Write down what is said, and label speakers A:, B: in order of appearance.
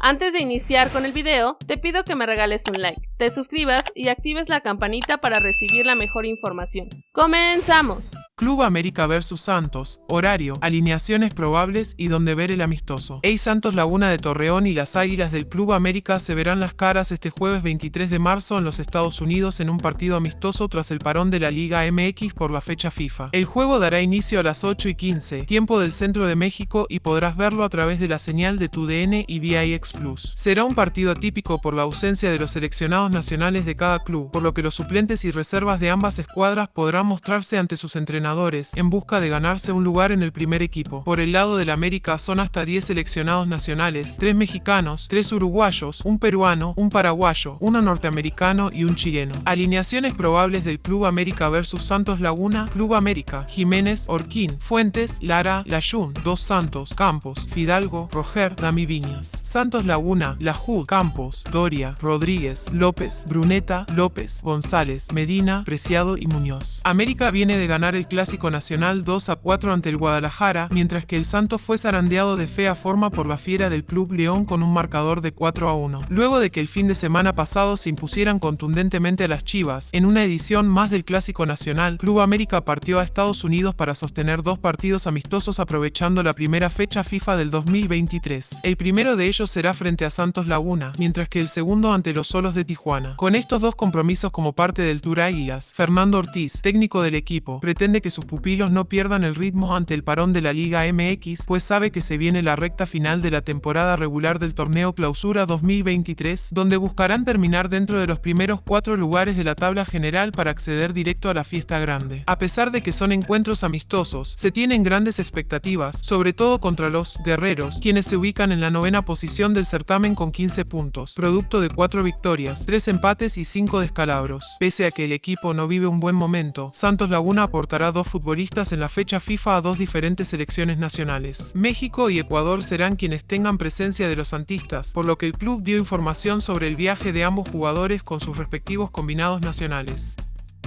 A: Antes de iniciar con el video, te pido que me regales un like, te suscribas y actives la campanita para recibir la mejor información. ¡Comenzamos!
B: Club América vs Santos, horario, alineaciones probables y donde ver el amistoso. Ey Santos Laguna de Torreón y las Águilas del Club América se verán las caras este jueves 23 de marzo en los Estados Unidos en un partido amistoso tras el parón de la Liga MX por la fecha FIFA. El juego dará inicio a las 8 y 15, tiempo del centro de México y podrás verlo a través de la señal de tu DN y VIX Plus. Será un partido atípico por la ausencia de los seleccionados nacionales de cada club, por lo que los suplentes y reservas de ambas escuadras podrán mostrarse ante sus entrenadores en busca de ganarse un lugar en el primer equipo. Por el lado del América son hasta 10 seleccionados nacionales, 3 mexicanos, 3 uruguayos, un peruano, un paraguayo, uno norteamericano y un chileno. Alineaciones probables del Club América versus Santos Laguna, Club América, Jiménez, Orquín, Fuentes, Lara, Layun, Dos Santos, Campos, Fidalgo, Roger, Dami Viñas. Santos Laguna, Lajud, Campos, Doria, Rodríguez, López, Bruneta, López, González, Medina, Preciado y Muñoz. América viene de ganar el Clásico Nacional 2 a 4 ante el Guadalajara, mientras que el Santos fue zarandeado de fea forma por la fiera del Club León con un marcador de 4 a 1. Luego de que el fin de semana pasado se impusieran contundentemente a las Chivas, en una edición más del Clásico Nacional, Club América partió a Estados Unidos para sostener dos partidos amistosos aprovechando la primera fecha FIFA del 2023. El primero de ellos será frente a Santos Laguna, mientras que el segundo ante los Solos de Tijuana. Con estos dos compromisos como parte del Tour Águilas, Fernando Ortiz, técnico del equipo, pretende que sus pupilos no pierdan el ritmo ante el parón de la Liga MX, pues sabe que se viene la recta final de la temporada regular del torneo Clausura 2023, donde buscarán terminar dentro de los primeros cuatro lugares de la tabla general para acceder directo a la fiesta grande. A pesar de que son encuentros amistosos, se tienen grandes expectativas, sobre todo contra los guerreros, quienes se ubican en la novena posición del certamen con 15 puntos, producto de cuatro victorias, tres empates y cinco descalabros. Pese a que el equipo no vive un buen momento, Santos Laguna aportará dos futbolistas en la fecha FIFA a dos diferentes selecciones nacionales. México y Ecuador serán quienes tengan presencia de los santistas, por lo que el club dio información sobre el viaje de ambos jugadores con sus respectivos combinados nacionales.